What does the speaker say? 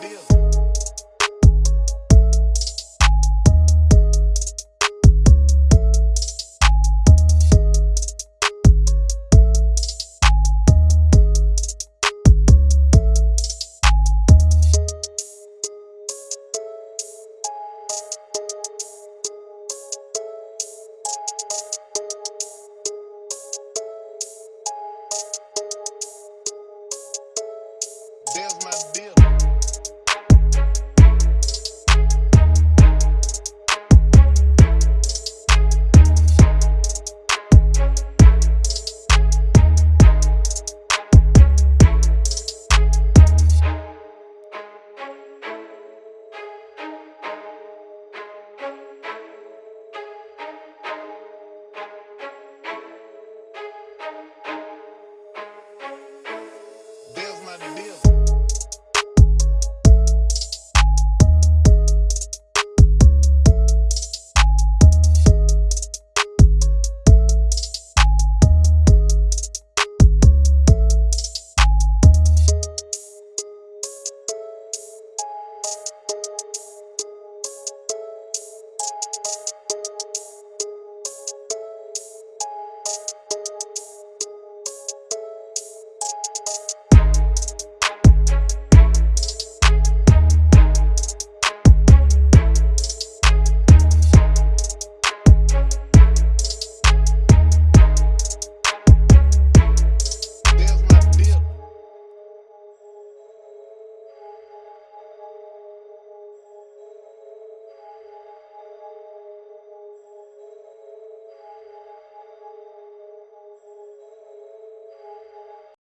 Deal.